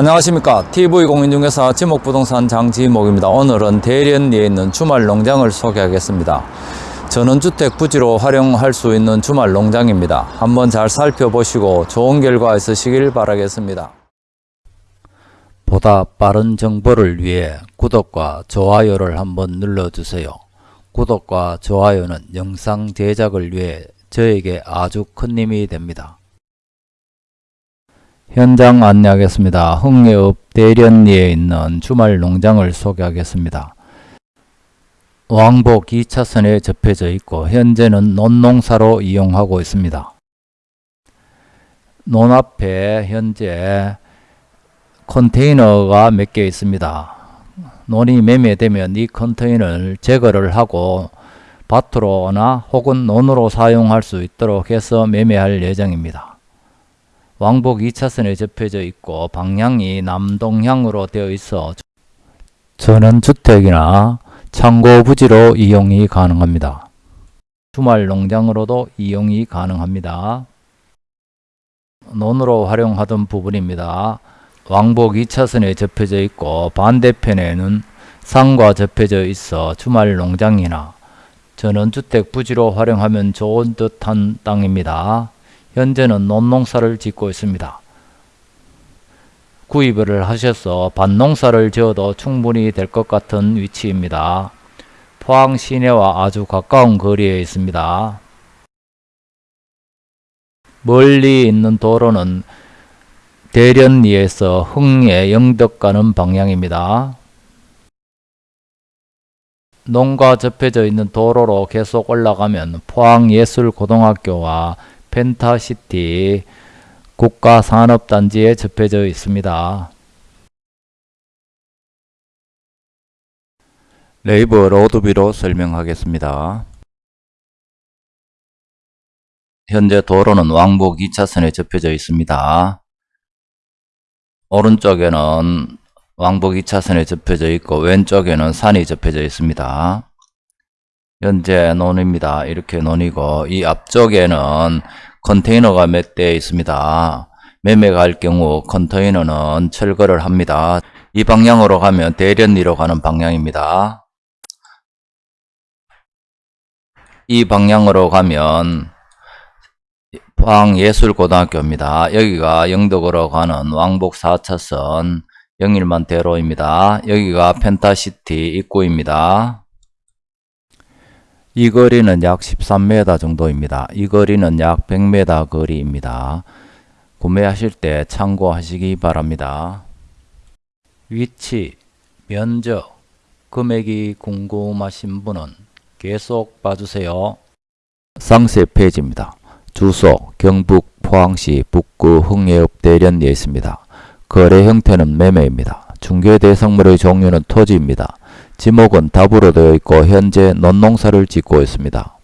안녕하십니까. TV공인중개사 지목부동산 장지목입니다. 오늘은 대련리에 있는 주말 농장을 소개하겠습니다. 전원주택 부지로 활용할 수 있는 주말 농장입니다. 한번 잘 살펴보시고 좋은 결과 있으시길 바라겠습니다. 보다 빠른 정보를 위해 구독과 좋아요를 한번 눌러주세요. 구독과 좋아요는 영상 제작을 위해 저에게 아주 큰 힘이 됩니다 현장 안내하겠습니다. 흥예읍 대련리에 있는 주말 농장을 소개하겠습니다. 왕복 2차선에 접해져 있고 현재는 논농사로 이용하고 있습니다. 논 앞에 현재 컨테이너가 몇 개 있습니다. 논이 매매되면 이 컨테이너를 제거를 하고 밭으로나 혹은 논으로 사용할 수 있도록 해서 매매할 예정입니다. 왕복 2차선에 접혀져 있고 방향이 남동향으로 되어 있어 전원주택이나 창고 부지로 이용이 가능합니다. 주말 농장으로도 이용이 가능합니다. 논으로 활용하던 부분입니다. 왕복 2차선에 접혀져 있고 반대편에는 산과 접혀져 있어 주말 농장이나 전원주택 부지로 활용하면 좋은 듯한 땅입니다. 현재는 논농사를 짓고 있습니다. 구입을 하셔서 밭농사를 지어도 충분히 될 것 같은 위치입니다. 포항 시내와 아주 가까운 거리에 있습니다. 멀리 있는 도로는 대련리에서 흥에 영덕 가는 방향입니다. 농가 접해져 있는 도로로 계속 올라가면 포항예술고등학교와 펜타시티 국가산업단지에 접해져 있습니다. 네이버 로드뷰로 설명하겠습니다. 현재 도로는 왕복 2차선에 접해져 있습니다. 오른쪽에는 왕복 2차선에 접해져 있고 왼쪽에는 산이 접해져 있습니다. 현재 논입니다. 이렇게 논이고 이 앞쪽에는 컨테이너가 몇 대 있습니다. 매매가 할 경우 컨테이너는 철거를 합니다. 이 방향으로 가면 대련리로 가는 방향입니다. 이 방향으로 가면 포항예술고등학교입니다. 여기가 영덕으로 가는 왕복 4차선 영일만 대로입니다. 여기가 펜타시티 입구입니다. 이 거리는 약 13m 정도입니다. 이 거리는 약 100m 거리입니다. 구매하실 때 참고하시기 바랍니다. 위치, 면적, 금액이 궁금하신 분은 계속 봐주세요. 상세 페이지입니다. 주소 경북 포항시 북구 흥예읍 대련리에 있습니다. 거래 형태는 매매입니다. 중개 대상물의 종류는 토지입니다. 지목은 답으로 되어 있고 현재 논농사를 짓고 있습니다.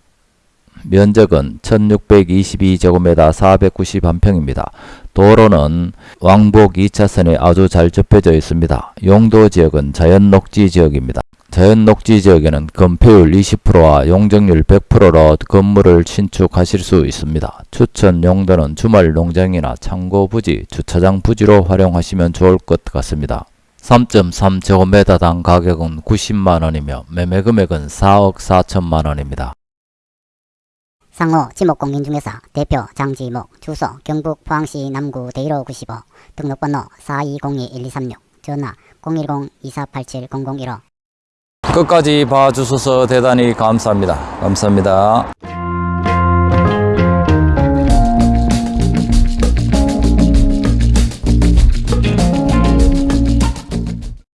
면적은 1622제곱미터 491평입니다. 도로는 왕복 2차선에 아주 잘 접혀져 있습니다. 용도 지역은 자연녹지 지역입니다. 자연녹지 지역에는 건폐율 20%와 용적률 100%로 건물을 신축하실 수 있습니다. 추천 용도는 주말 농장이나 창고 부지, 주차장 부지로 활용하시면 좋을 것 같습니다. 3.3제곱미터당 가격은 90만원이며 매매금액은 4억 4천만원입니다. 상호 지목공인중개사 대표 장지목 주소 경북 포항시 남구 대일호 95 등록번호 4202-1236 전화 010-2487-0015 끝까지 봐주셔서 대단히 감사합니다. 감사합니다.